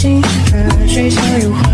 心，而谁笑又？